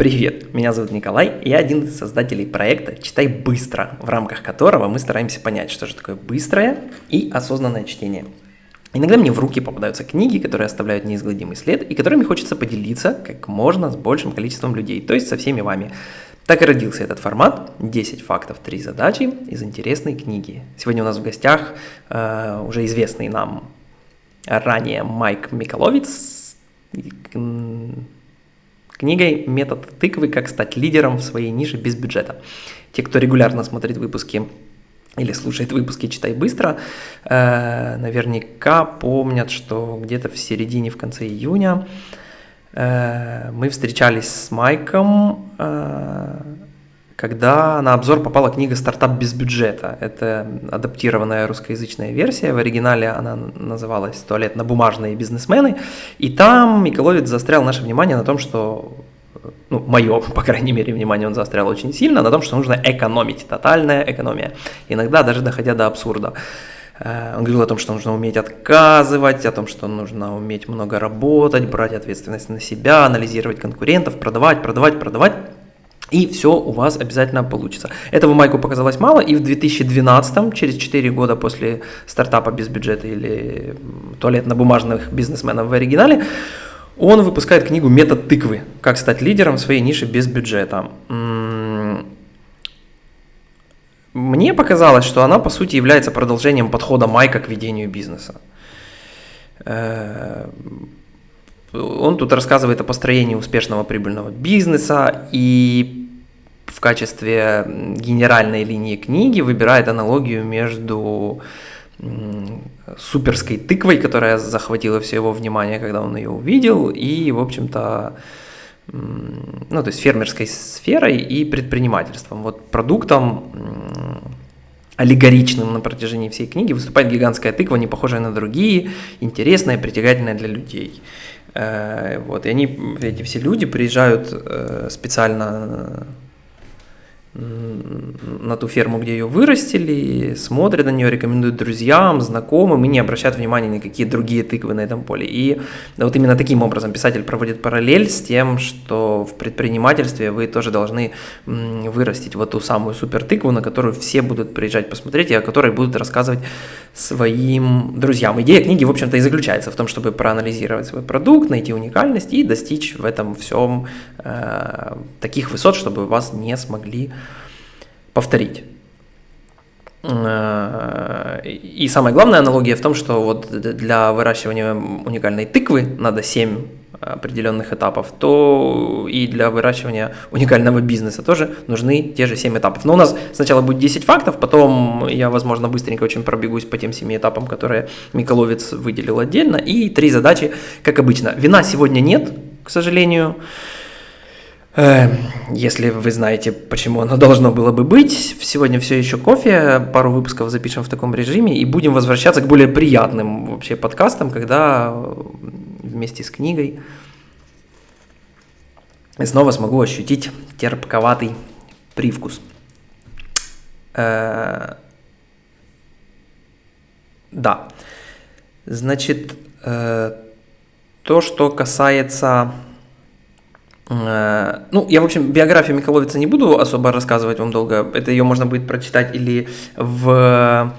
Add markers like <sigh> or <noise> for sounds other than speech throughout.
Привет, меня зовут Николай, я один из создателей проекта «Читай быстро», в рамках которого мы стараемся понять, что же такое быстрое и осознанное чтение. Иногда мне в руки попадаются книги, которые оставляют неизгладимый след и которыми хочется поделиться как можно с большим количеством людей, то есть со всеми вами. Так и родился этот формат 10 фактов, 3 задачи из интересной книги. Сегодня у нас в гостях э, уже известный нам ранее Майк Миколовец книгой «Метод тыквы. Как стать лидером в своей нише без бюджета». Те, кто регулярно смотрит выпуски или слушает выпуски «Читай быстро», э, наверняка помнят, что где-то в середине, в конце июня э, мы встречались с Майком, э, когда на обзор попала книга «Стартап без бюджета». Это адаптированная русскоязычная версия. В оригинале она называлась «Туалетно-бумажные бизнесмены». И там Миколовец застрял наше внимание на том, что ну, мое, <laughs> по крайней мере, внимание он заострял очень сильно, на том, что нужно экономить, тотальная экономия, иногда даже доходя до абсурда. Э, он говорил о том, что нужно уметь отказывать, о том, что нужно уметь много работать, брать ответственность на себя, анализировать конкурентов, продавать, продавать, продавать. И все у вас обязательно получится. Этого Майку показалось мало, и в 2012, через 4 года после стартапа без бюджета или туалетно-бумажных бизнесменов в оригинале, он выпускает книгу «Метод тыквы. Как стать лидером в своей нише без бюджета». Мне показалось, что она, по сути, является продолжением подхода Майка к ведению бизнеса. Э, он тут рассказывает о построении успешного прибыльного бизнеса и в качестве генеральной линии книги выбирает аналогию между суперской тыквой, которая захватила все его внимание, когда он ее увидел, и, в общем-то, ну, то есть фермерской сферой и предпринимательством. Вот продуктом аллегоричным на протяжении всей книги выступает гигантская тыква, не похожая на другие, интересная, притягательная для людей. Э, вот, и они, эти все люди приезжают э, специально на ту ферму, где ее вырастили, смотрят на нее, рекомендуют друзьям, знакомым и не обращают внимания на какие другие тыквы на этом поле. И вот именно таким образом писатель проводит параллель с тем, что в предпринимательстве вы тоже должны вырастить вот ту самую супер тыкву, на которую все будут приезжать посмотреть и о которой будут рассказывать своим друзьям. Идея книги, в общем-то, и заключается в том, чтобы проанализировать свой продукт, найти уникальность и достичь в этом всем э, таких высот, чтобы вас не смогли повторить. Э, и самая главная аналогия в том, что вот для выращивания уникальной тыквы надо 7 определенных этапов, то и для выращивания уникального бизнеса тоже нужны те же 7 этапов. Но у нас сначала будет 10 фактов, потом я, возможно, быстренько очень пробегусь по тем 7 этапам, которые Миколовец выделил отдельно, и три задачи, как обычно. Вина сегодня нет, к сожалению, Э, если вы знаете, почему оно должно было бы быть, сегодня все еще кофе, пару выпусков запишем в таком режиме и будем возвращаться к более приятным вообще подкастам, когда вместе с книгой снова смогу ощутить терпковатый привкус. Э, да, значит, э, то, что касается Э, ну, я, в общем, биографию Миколовица не буду особо рассказывать вам долго. Это ее можно будет прочитать или в,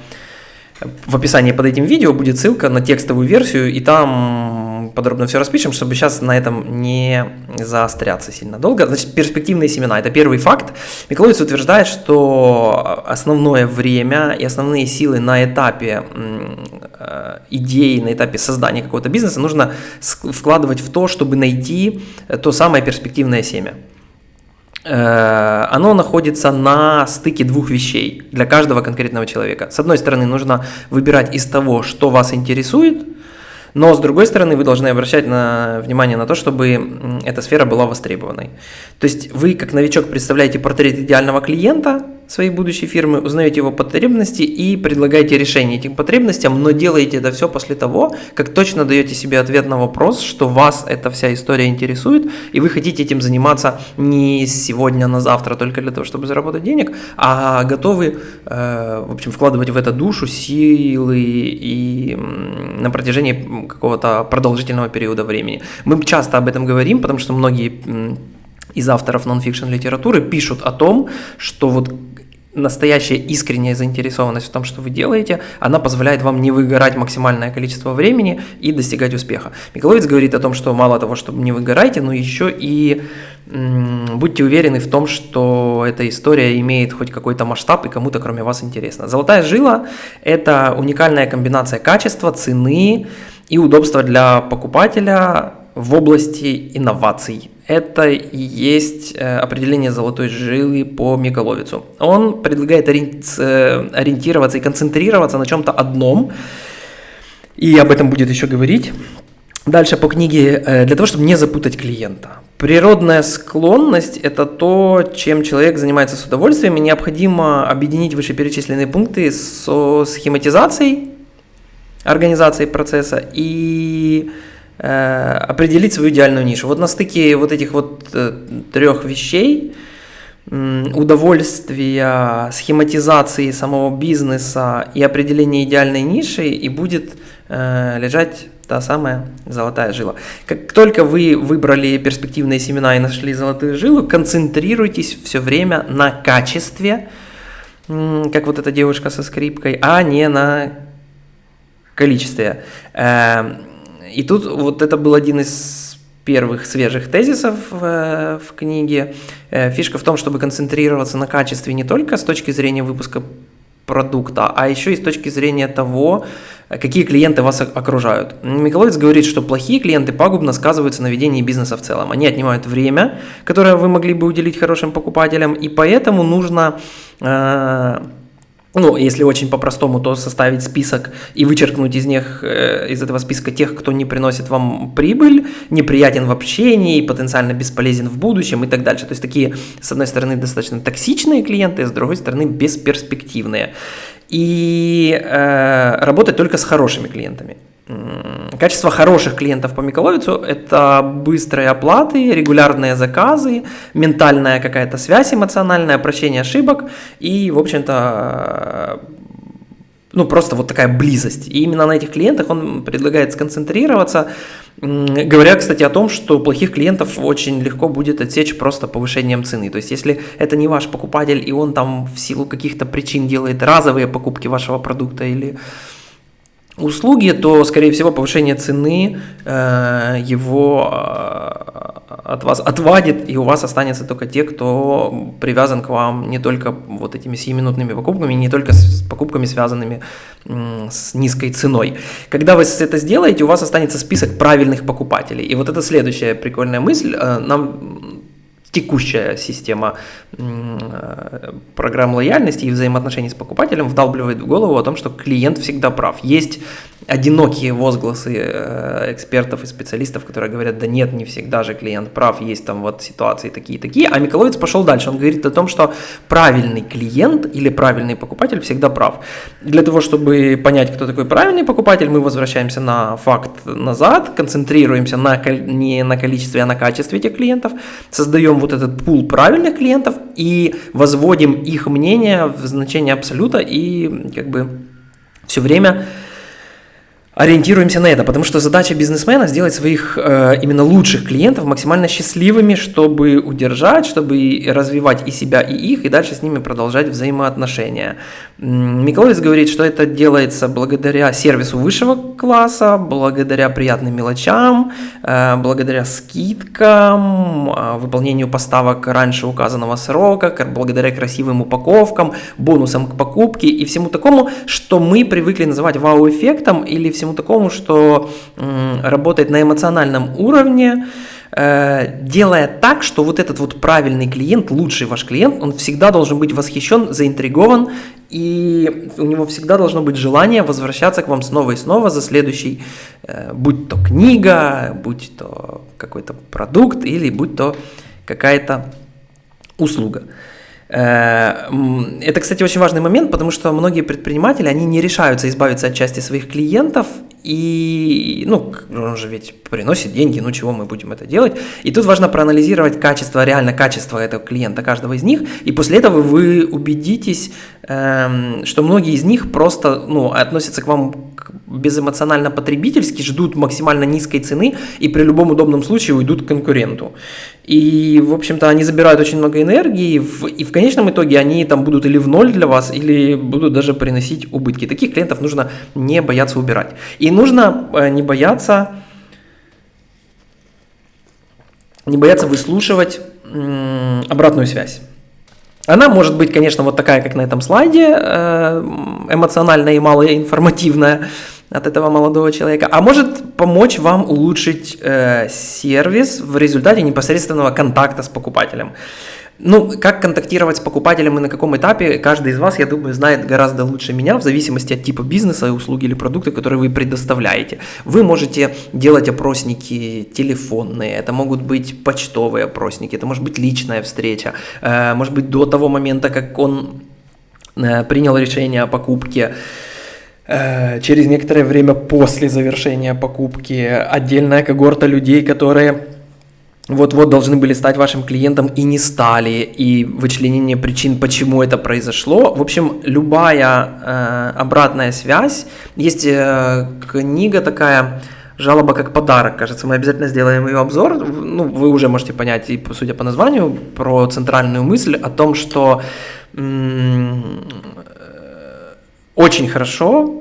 в описании под этим видео будет ссылка на текстовую версию, и там подробно все распишем, чтобы сейчас на этом не заостряться сильно долго. Значит, перспективные семена – это первый факт. Миколовец утверждает, что основное время и основные силы на этапе э, идеи, на этапе создания какого-то бизнеса нужно вкладывать в то, чтобы найти то самое перспективное семя э, оно находится на стыке двух вещей для каждого конкретного человека. С одной стороны, нужно выбирать из того, что вас интересует, но, с другой стороны, вы должны обращать на, внимание на то, чтобы эта сфера была востребованной. То есть вы, как новичок, представляете портрет идеального клиента своей будущей фирмы, узнаете его потребности и предлагаете решение этим потребностям, но делаете это все после того, как точно даете себе ответ на вопрос, что вас эта вся история интересует, и вы хотите этим заниматься не сегодня на завтра только для того, чтобы заработать денег, а готовы, э, в общем, вкладывать в это душу, силы и на протяжении какого-то продолжительного периода времени. Мы часто об этом говорим, потому что многие из авторов нон-фикшн литературы пишут о том, что вот настоящая искренняя заинтересованность в том, что вы делаете, она позволяет вам не выгорать максимальное количество времени и достигать успеха. Миколовец говорит о том, что мало того, что не выгораете, но еще и м- будьте уверены в том, что эта история имеет хоть какой-то масштаб и кому-то кроме вас интересно. Золотая жила – это уникальная комбинация качества, цены и удобства для покупателя в области инноваций. Это и есть э, определение золотой жилы по Миколовицу. Он предлагает э, ориентироваться и концентрироваться на чем-то одном, и об этом будет еще говорить. Дальше по книге, э, для того, чтобы не запутать клиента. Природная склонность – это то, чем человек занимается с удовольствием, и необходимо объединить вышеперечисленные пункты со схематизацией организацией процесса и определить свою идеальную нишу. Вот на стыке вот этих вот э, трех вещей, удовольствия, схематизации самого бизнеса и определения идеальной ниши и будет э, лежать та самая золотая жила. Как только вы выбрали перспективные семена и нашли золотую жилу, концентрируйтесь все время на качестве, как вот эта девушка со скрипкой, а не на количестве. И тут вот это был один из первых свежих тезисов в, в книге. Э, фишка в том, чтобы концентрироваться на качестве не только с точки зрения выпуска продукта, а еще и с точки зрения того, какие клиенты вас окружают. Миколовец говорит, что плохие клиенты пагубно сказываются на ведении бизнеса в целом. Они отнимают время, которое вы могли бы уделить хорошим покупателям, и поэтому нужно э, ну, если очень по-простому, то составить список и вычеркнуть из них, э, из этого списка тех, кто не приносит вам прибыль, неприятен в общении, потенциально бесполезен в будущем и так дальше. То есть такие, с одной стороны, достаточно токсичные клиенты, с другой стороны, бесперспективные. И э, работать только с хорошими клиентами. Качество хороших клиентов по Миколовицу – это быстрые оплаты, регулярные заказы, ментальная какая-то связь эмоциональная, прощение ошибок и, в общем-то, ну, просто вот такая близость. И именно на этих клиентах он предлагает сконцентрироваться, говоря, кстати, о том, что плохих клиентов очень легко будет отсечь просто повышением цены. То есть, если это не ваш покупатель, и он там в силу каких-то причин делает разовые покупки вашего продукта или услуги, то, скорее всего, повышение цены э, его э, от вас отвадит, и у вас останется только те, кто привязан к вам не только вот этими сиюминутными покупками, не только с покупками, связанными э, с низкой ценой. Когда вы это сделаете, у вас останется список правильных покупателей. И вот это следующая прикольная мысль. Э, нам текущая система э, программ лояльности и взаимоотношений с покупателем вдалбливает в голову о том, что клиент всегда прав. Есть одинокие возгласы э, экспертов и специалистов, которые говорят, да нет, не всегда же клиент прав, есть там вот ситуации такие-такие, а Миколовец пошел дальше, он говорит о том, что правильный клиент или правильный покупатель всегда прав. Для того, чтобы понять, кто такой правильный покупатель, мы возвращаемся на факт назад, концентрируемся на, не на количестве, а на качестве этих клиентов, создаем вот этот пул правильных клиентов и возводим их мнение в значение абсолюта и как бы все время ориентируемся на это, потому что задача бизнесмена сделать своих э, именно лучших клиентов максимально счастливыми, чтобы удержать, чтобы развивать и себя, и их, и дальше с ними продолжать взаимоотношения. Миколовец говорит, что это делается благодаря сервису высшего класса, благодаря приятным мелочам, э, благодаря скидкам, э, выполнению поставок раньше указанного срока, благодаря красивым упаковкам, бонусам к покупке и всему такому, что мы привыкли называть вау-эффектом или всему такому, что работает на эмоциональном уровне, делая так, что вот этот вот правильный клиент, лучший ваш клиент, он всегда должен быть восхищен, заинтригован, и у него всегда должно быть желание возвращаться к вам снова и снова за следующий, э, будь то книга, будь то какой-то продукт или будь то какая-то услуга. Э, это, кстати, очень важный момент, потому что многие предприниматели, они не решаются избавиться от части своих клиентов, и, ну, он же ведь приносит деньги, ну, чего мы будем это делать? И тут важно проанализировать качество, реально качество этого клиента, каждого из них, и после этого вы убедитесь, эм, что многие из них просто, ну, относятся к вам безэмоционально потребительски, ждут максимально низкой цены и при любом удобном случае уйдут к конкуренту. И, в общем-то, они забирают очень много энергии, и в конечном итоге они там будут или в ноль для вас, или будут даже приносить убытки. Таких клиентов нужно не бояться убирать. И нужно э, не бояться не бояться выслушивать обратную связь. Она может быть, конечно, вот такая, как на этом слайде, э, эмоциональная и малоинформативная от этого молодого человека, а может помочь вам улучшить э, сервис в результате непосредственного контакта с покупателем. Ну, как контактировать с покупателем и на каком этапе, каждый из вас, я думаю, знает гораздо лучше меня, в зависимости от типа бизнеса, услуги или продукта, которые вы предоставляете. Вы можете делать опросники телефонные, это могут быть почтовые опросники, это может быть личная встреча, э, может быть до того момента, как он э, принял решение о покупке, через некоторое время после завершения покупки отдельная когорта людей, которые вот-вот должны были стать вашим клиентом и не стали, и вычленение причин, почему это произошло. В общем, любая э, обратная связь. Есть э, книга такая жалоба как подарок, кажется, мы обязательно сделаем ее обзор. Ну, вы уже можете понять, и судя по названию, про центральную мысль о том, что м- очень хорошо Э,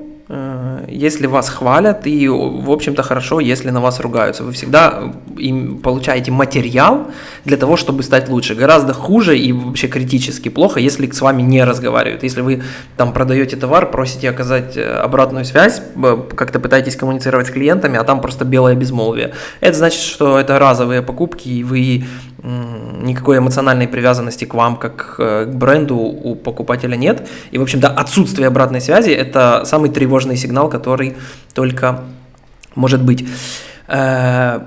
если вас хвалят, и, в общем-то, хорошо, если на вас ругаются. Вы всегда им получаете материал для того, чтобы стать лучше. Гораздо хуже и вообще критически плохо, если с вами не разговаривают. Если вы там продаете товар, просите оказать э, обратную связь, как-то пытаетесь коммуницировать с клиентами, а там просто белое безмолвие. Это значит, что это разовые покупки, и вы никакой эмоциональной привязанности к вам, как э, к бренду у покупателя нет. И, в общем-то, отсутствие обратной связи – это самый тревожный сигнал, который только может быть. Э,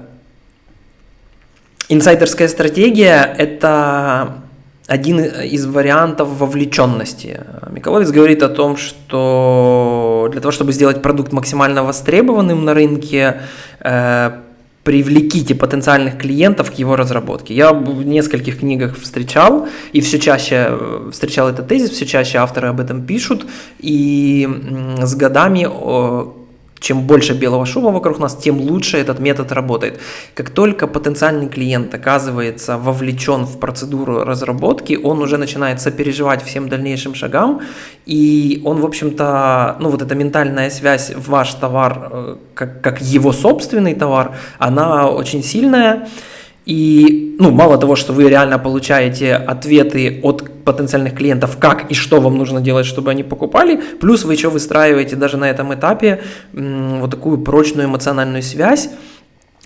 инсайдерская стратегия – это один из вариантов вовлеченности. Миколовец говорит о том, что для того, чтобы сделать продукт максимально востребованным на рынке, э, привлеките потенциальных клиентов к его разработке. Я в нескольких книгах встречал, и все чаще э, встречал этот тезис, все чаще авторы об этом пишут, и с годами чем больше белого шума вокруг нас, тем лучше этот метод работает. Как только потенциальный клиент оказывается вовлечен в процедуру разработки, он уже начинает сопереживать всем дальнейшим шагам, и он, в общем-то, ну вот эта ментальная связь в ваш товар, э, как, как его собственный товар, она очень сильная. И, ну, мало того, что вы реально получаете ответы от потенциальных клиентов, как и что вам нужно делать, чтобы они покупали, плюс вы еще выстраиваете даже на этом этапе вот такую прочную эмоциональную связь.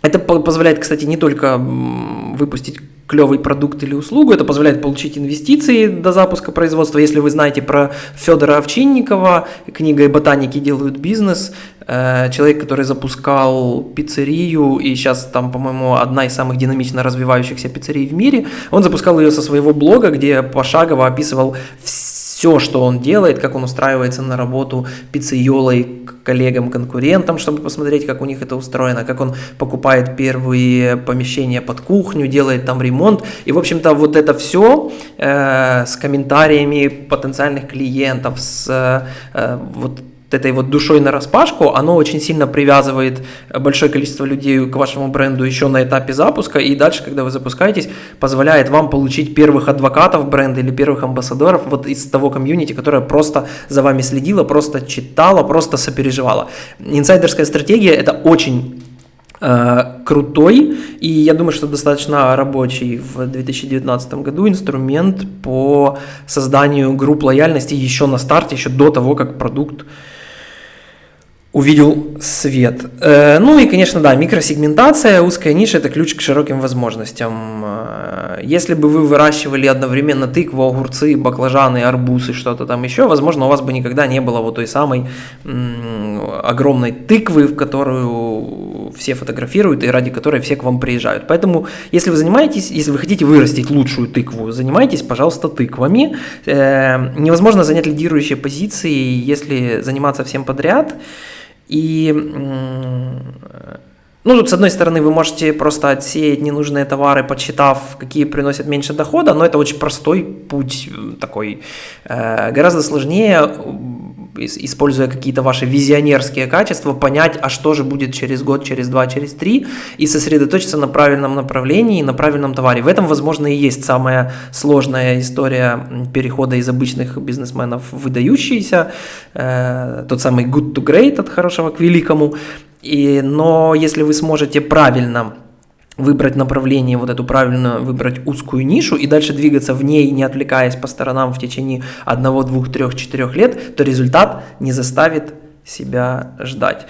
Это позволяет, кстати, не только выпустить клевый продукт или услугу, это позволяет получить инвестиции до запуска производства. Если вы знаете про Федора Овчинникова, и ботаники делают бизнес, э, человек, который запускал пиццерию, и сейчас там, по-моему, одна из самых динамично развивающихся пиццерий в мире, он запускал ее со своего блога, где пошагово описывал все все, что он делает, как он устраивается на работу пиццейолой к коллегам-конкурентам, чтобы посмотреть, как у них это устроено, как он покупает первые помещения под кухню, делает там ремонт. И, в общем-то, вот это все э, с комментариями потенциальных клиентов, с э, вот этой вот душой на распашку, оно очень сильно привязывает большое количество людей к вашему бренду еще на этапе запуска, и дальше, когда вы запускаетесь, позволяет вам получить первых адвокатов бренда или первых амбассадоров вот из того комьюнити, которое просто за вами следило, просто читала, просто сопереживала. Инсайдерская стратегия – это очень э, крутой и я думаю, что достаточно рабочий в 2019 году инструмент по созданию групп лояльности еще на старте, еще до того, как продукт увидел свет. Э, ну и, конечно, да, микросегментация, узкая ниша – это ключ к широким возможностям. Э, если бы вы выращивали одновременно тыкву, огурцы, баклажаны, арбузы, что-то там еще, возможно, у вас бы никогда не было вот той самой огромной тыквы, в которую все фотографируют и ради которой все к вам приезжают. Поэтому, если вы занимаетесь, если вы хотите вырастить лучшую тыкву, занимайтесь, пожалуйста, тыквами. Э, невозможно занять лидирующие позиции, если заниматься всем подряд – и ну, тут, с одной стороны, вы можете просто отсеять ненужные товары, подсчитав, какие приносят меньше дохода, но это очень простой путь такой. Э, гораздо сложнее используя какие-то ваши визионерские качества, понять, а что же будет через год, через два, через три, и сосредоточиться на правильном направлении, на правильном товаре. В этом, возможно, и есть самая сложная история перехода из обычных бизнесменов в выдающиеся, э, тот самый good to great от хорошего к великому. И, но если вы сможете правильно выбрать направление, вот эту правильно выбрать узкую нишу и дальше двигаться в ней, не отвлекаясь по сторонам в течение одного, двух, трех, четырех лет, то результат не заставит себя ждать.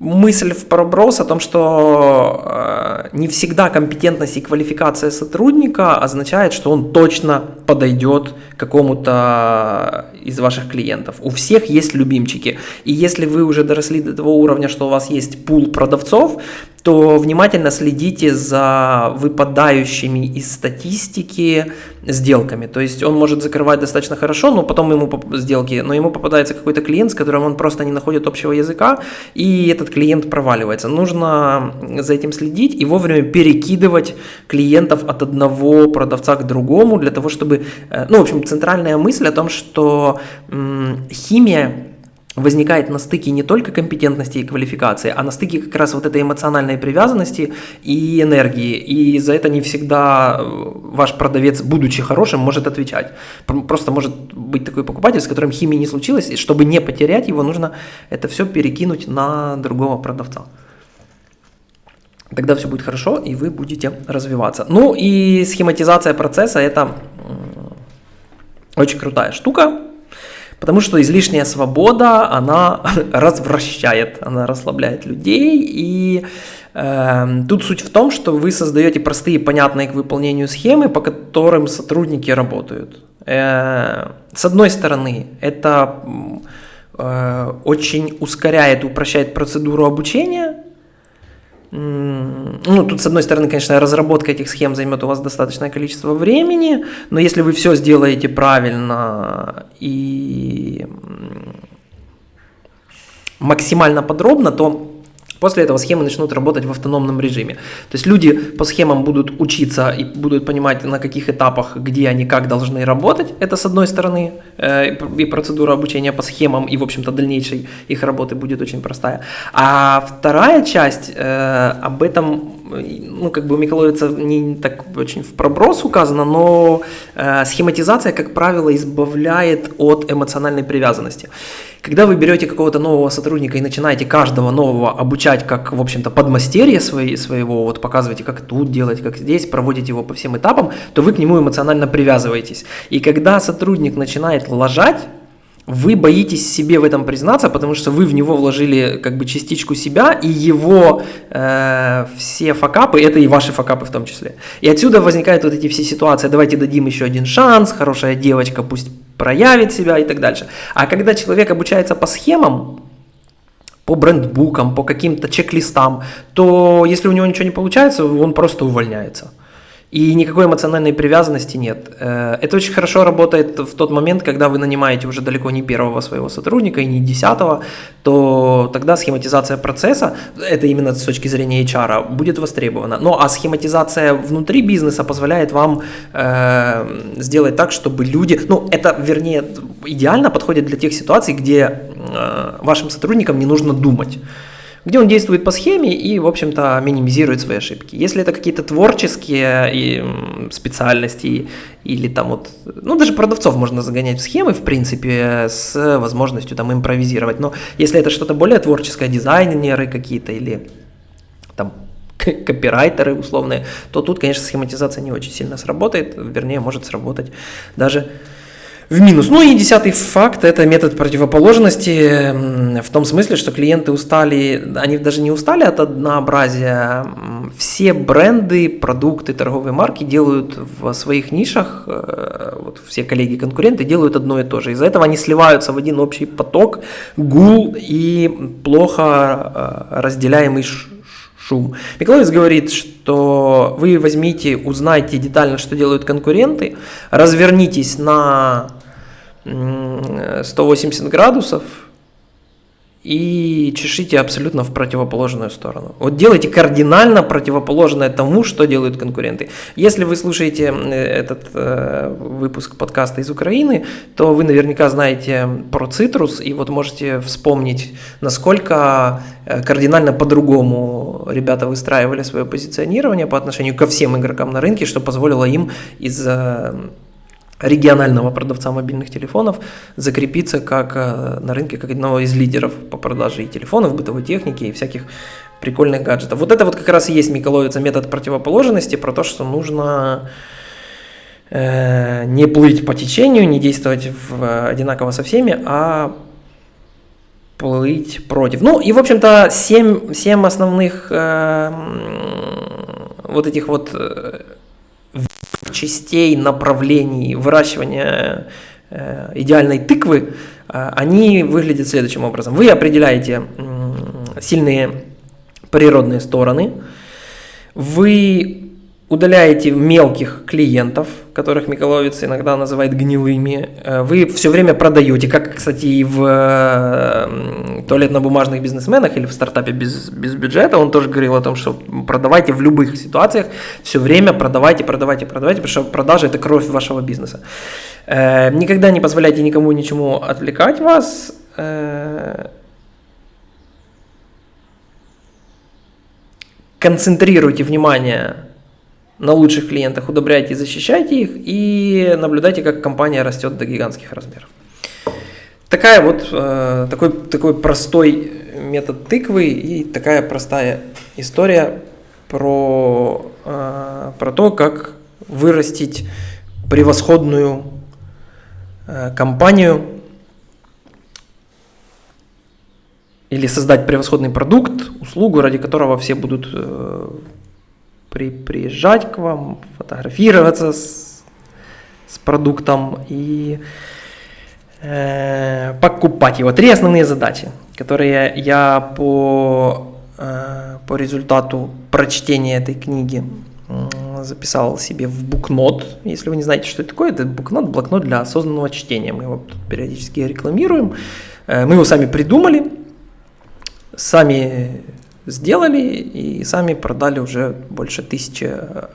Мысль в проброс о том, что э, не всегда компетентность и квалификация сотрудника означает, что он точно подойдет какому-то из ваших клиентов. У всех есть любимчики. И если вы уже доросли до того уровня, что у вас есть пул продавцов, то внимательно следите за выпадающими из статистики сделками. То есть он может закрывать достаточно хорошо, но потом ему сделки, но ему попадается какой-то клиент, с которым он просто не находит общего языка, и этот клиент проваливается. Нужно за этим следить и вовремя перекидывать клиентов от одного продавца к другому для того, чтобы, э, ну, в общем, центральная мысль о том, что химия возникает на стыке не только компетентности и квалификации, а на стыке как раз вот этой эмоциональной привязанности и энергии. И за это не всегда э, ваш продавец, будучи хорошим, может отвечать. Просто может быть такой покупатель, с которым химии не случилось, и чтобы не потерять его, нужно это все перекинуть на другого продавца. Тогда все будет хорошо, и вы будете развиваться. Ну и схематизация процесса – это очень крутая штука, Потому что излишняя свобода, она <laughs> развращает, она расслабляет людей. И э, тут суть в том, что вы создаете простые, понятные к выполнению схемы, по которым сотрудники работают. Э, с одной стороны, это э, очень ускоряет, упрощает процедуру обучения, ну, тут, с одной стороны, конечно, разработка этих схем займет у вас достаточное количество времени, но если вы все сделаете правильно и максимально подробно, то После этого схемы начнут работать в автономном режиме. То есть люди по схемам будут учиться и будут понимать, на каких этапах, где они как должны работать. Это с одной стороны. Э, и процедура обучения по схемам, и, в общем-то, дальнейшей их работы будет очень простая. А вторая часть, э, об этом ну, как бы у Миколовица не так очень в проброс указано, но э, схематизация, как правило, избавляет от эмоциональной привязанности. Когда вы берете какого-то нового сотрудника и начинаете каждого нового обучать как, в общем-то, подмастерье свои, своего, вот показываете, как тут делать, как здесь, проводите его по всем этапам, то вы к нему эмоционально привязываетесь. И когда сотрудник начинает лажать, вы боитесь себе в этом признаться, потому что вы в него вложили как бы частичку себя, и его э, все факапы, это и ваши факапы в том числе. И отсюда возникают вот эти все ситуации, давайте дадим еще один шанс, хорошая девочка пусть проявит себя и так дальше. А когда человек обучается по схемам, по брендбукам, по каким-то чек-листам, то если у него ничего не получается, он просто увольняется. И никакой эмоциональной привязанности нет. Э, это очень хорошо работает в тот момент, когда вы нанимаете уже далеко не первого своего сотрудника и не десятого, то тогда схематизация процесса, это именно с точки зрения HR, будет востребована. Ну а схематизация внутри бизнеса позволяет вам э, сделать так, чтобы люди, ну это вернее идеально подходит для тех ситуаций, где э, вашим сотрудникам не нужно думать где он действует по схеме и, в общем-то, минимизирует свои ошибки. Если это какие-то творческие и специальности или там вот, ну даже продавцов можно загонять в схемы, в принципе, с возможностью там импровизировать. Но если это что-то более творческое, дизайнеры какие-то или там <laughs> копирайтеры условные, то тут, конечно, схематизация не очень сильно сработает, вернее, может сработать даже в минус. Ну и десятый факт – это метод противоположности в том смысле, что клиенты устали, они даже не устали от однообразия. Все бренды, продукты, торговые марки делают в своих нишах, э, вот все коллеги-конкуренты делают одно и то же. Из-за этого они сливаются в один общий поток, гул и плохо э, разделяемый шум. Миколаевич говорит, что вы возьмите, узнайте детально, что делают конкуренты, развернитесь на 180 градусов и чешите абсолютно в противоположную сторону. Вот делайте кардинально противоположное тому, что делают конкуренты. Если вы слушаете этот э, выпуск подкаста из Украины, то вы наверняка знаете про цитрус, и вот можете вспомнить, насколько э, кардинально по-другому ребята выстраивали свое позиционирование по отношению ко всем игрокам на рынке, что позволило им из э, регионального продавца мобильных телефонов закрепиться как э, на рынке как одного из лидеров по продаже и телефонов, бытовой техники и всяких прикольных гаджетов. Вот это вот как раз и есть Миколовица метод противоположности про то, что нужно э, не плыть по течению, не действовать в, одинаково со всеми, а плыть против. Ну и, в общем-то, семь, семь основных э, вот этих вот э, частей, направлений выращивания э, идеальной тыквы, э, они выглядят следующим образом. Вы определяете сильные природные стороны, вы удаляете мелких клиентов, которых Миколовец иногда называет гнилыми, э, вы все время продаете, как, кстати, и в туалетно-бумажных бизнесменах или в стартапе без, без бюджета, он тоже говорил о том, что продавайте в любых ситуациях, все время продавайте, продавайте, продавайте, потому что продажа – это кровь вашего бизнеса. Э, никогда не позволяйте никому ничему отвлекать вас, э, концентрируйте внимание на лучших клиентах, удобряйте и защищайте их, и наблюдайте, как компания растет до гигантских размеров. Такая вот, э, такой, такой простой метод тыквы и такая простая история про, э, про то, как вырастить превосходную э, компанию или создать превосходный продукт, услугу, ради которого все будут при, приезжать к вам, фотографироваться с, с продуктом и э, покупать его. Три основные задачи, которые я по, э, по результату прочтения этой книги записал себе в букнот. Если вы не знаете, что это такое, это букнот, блокнот для осознанного чтения. Мы его периодически рекламируем. Э, мы его сами придумали, сами сделали и сами продали уже больше тысячи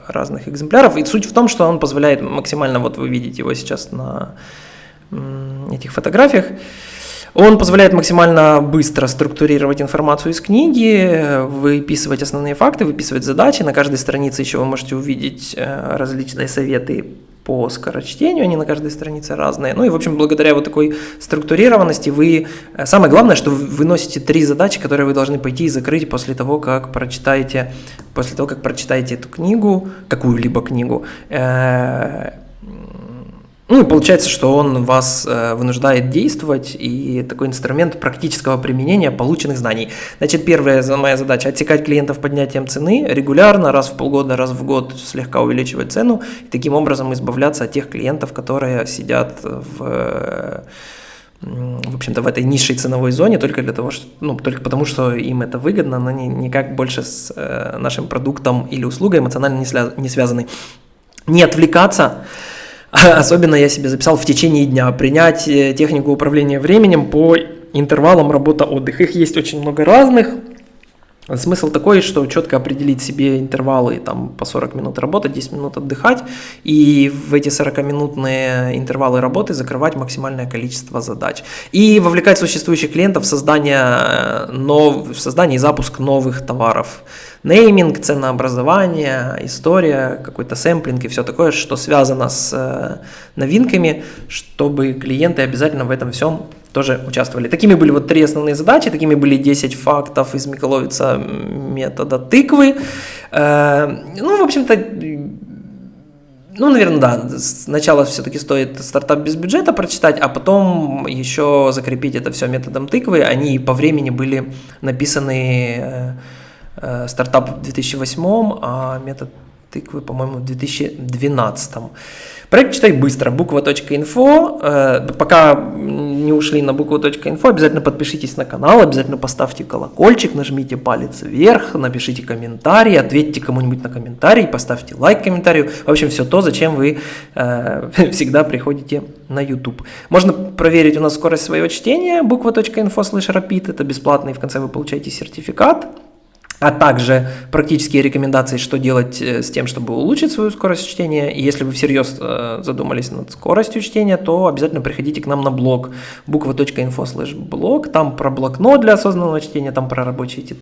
разных экземпляров. И суть в том, что он позволяет максимально, вот вы видите его сейчас на этих фотографиях, он позволяет максимально быстро структурировать информацию из книги, выписывать основные факты, выписывать задачи. На каждой странице еще вы можете увидеть э, различные советы по скорочтению, они на каждой странице разные. Ну и, в общем, благодаря вот такой структурированности вы... Э, самое главное, что вы выносите три задачи, которые вы должны пойти и закрыть после того, как прочитаете, после того, как прочитаете эту книгу, какую-либо книгу. Ну получается, что он вас э, вынуждает действовать, и такой инструмент практического применения полученных знаний. Значит, первая моя задача – отсекать клиентов поднятием цены регулярно, раз в полгода, раз в год слегка увеличивать цену, и таким образом избавляться от тех клиентов, которые сидят в в общем-то, в этой низшей ценовой зоне только для того, что, ну, только потому, что им это выгодно, но они никак больше с э, нашим продуктом или услугой эмоционально не, связ, не связаны. Не отвлекаться, <laughs> Особенно я себе записал в течение дня принять технику управления временем по интервалам работа-отдых. Их есть очень много разных. Смысл такой, что четко определить себе интервалы, там по 40 минут работать, 10 минут отдыхать, и в эти 40-минутные интервалы работы закрывать максимальное количество задач. И вовлекать существующих клиентов в создание, э, нов... в создание и запуск новых товаров. Нейминг, ценообразование, история, какой-то сэмплинг и все такое, что связано с э, новинками, чтобы клиенты обязательно в этом всем тоже участвовали. Такими были вот три основные задачи, такими были 10 фактов из Миколовица метода тыквы. Э, ну, в общем-то, ну, наверное, да. Сначала все-таки стоит стартап без бюджета прочитать, а потом еще закрепить это все методом тыквы. Они по времени были написаны э, э, стартап в 2008, а метод тыквы, по-моему, в 2012. Проект «Читай быстро», буква.инфо. Э, пока не ушли на букву.инфо, обязательно подпишитесь на канал, обязательно поставьте колокольчик, нажмите палец вверх, напишите комментарий, ответьте кому-нибудь на комментарий, поставьте лайк комментарию. В общем, все то, зачем вы э, <laughs> всегда приходите на YouTube. Можно проверить у нас скорость своего чтения, буква.инфо слэш rapid, это бесплатно, и в конце вы получаете сертификат а также практические рекомендации, что делать э, с тем, чтобы улучшить свою скорость чтения. И если вы всерьез э, задумались над скоростью чтения, то обязательно приходите к нам на блог буква.info блог, там про блокнот для осознанного чтения, там про рабочие